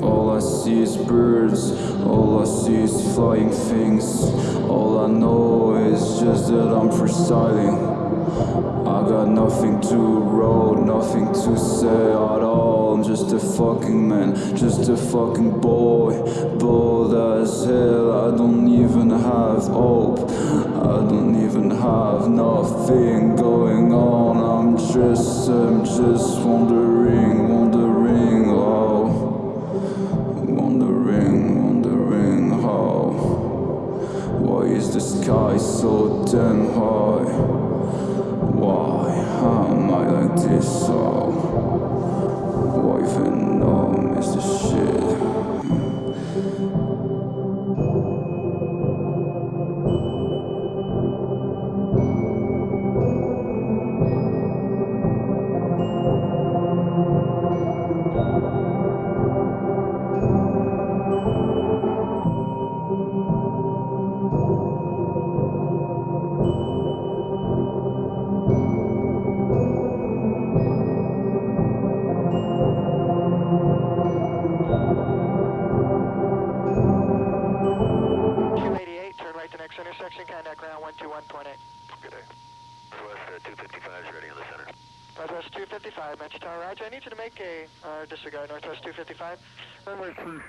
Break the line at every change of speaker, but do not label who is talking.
All I see is birds, all I see is flying things. All I know that I'm freestyling. I got nothing to wrote, nothing to say at all. I'm just a fucking man, just a fucking boy. Bold as hell, I don't even have hope. I don't even have nothing going on. I'm just, I'm just wondering, wondering, the sky so damn high? Why am I like this? Oh, why Venom
turn right to next intersection, contact ground one two one point eight.
Good day. Northwest uh, 255 is ready in the center.
Northwest two fifty-five, Metro Tower, Roger, I need you to make a, uh, disregard, Northwest two fifty-five. Runway two